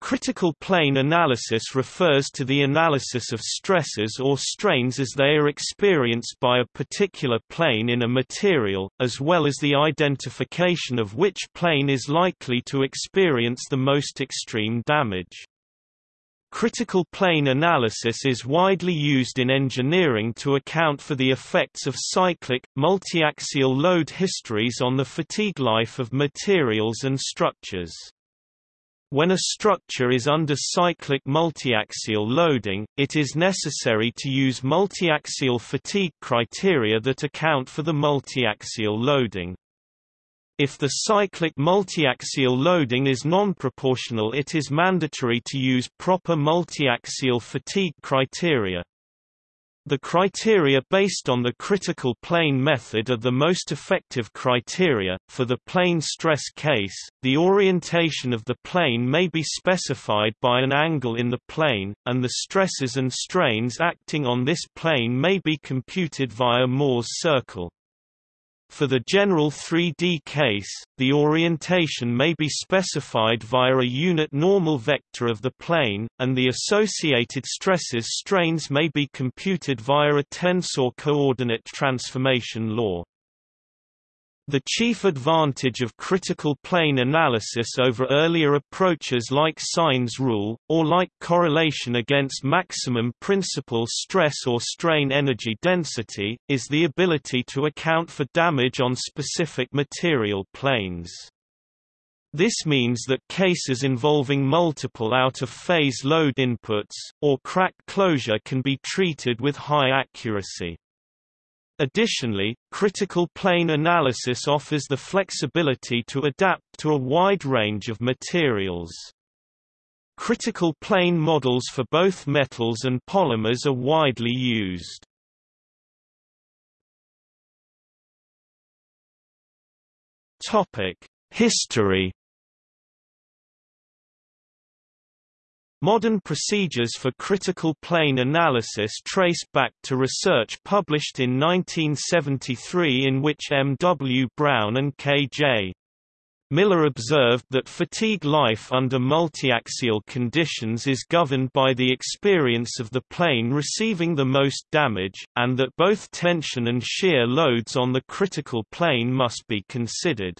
Critical plane analysis refers to the analysis of stresses or strains as they are experienced by a particular plane in a material, as well as the identification of which plane is likely to experience the most extreme damage. Critical plane analysis is widely used in engineering to account for the effects of cyclic, multiaxial load histories on the fatigue life of materials and structures. When a structure is under cyclic multiaxial loading, it is necessary to use multiaxial fatigue criteria that account for the multiaxial loading. If the cyclic multiaxial loading is non-proportional it is mandatory to use proper multiaxial fatigue criteria. The criteria based on the critical plane method are the most effective criteria. For the plane stress case, the orientation of the plane may be specified by an angle in the plane, and the stresses and strains acting on this plane may be computed via Mohr's circle. For the general 3D case, the orientation may be specified via a unit normal vector of the plane, and the associated stresses strains may be computed via a tensor coordinate transformation law. The chief advantage of critical plane analysis over earlier approaches like Sines rule, or like correlation against maximum principal stress or strain energy density, is the ability to account for damage on specific material planes. This means that cases involving multiple out-of-phase load inputs, or crack closure can be treated with high accuracy. Additionally, critical plane analysis offers the flexibility to adapt to a wide range of materials. Critical plane models for both metals and polymers are widely used. History Modern procedures for critical plane analysis trace back to research published in 1973 in which M. W. Brown and K. J. Miller observed that fatigue life under multiaxial conditions is governed by the experience of the plane receiving the most damage, and that both tension and shear loads on the critical plane must be considered.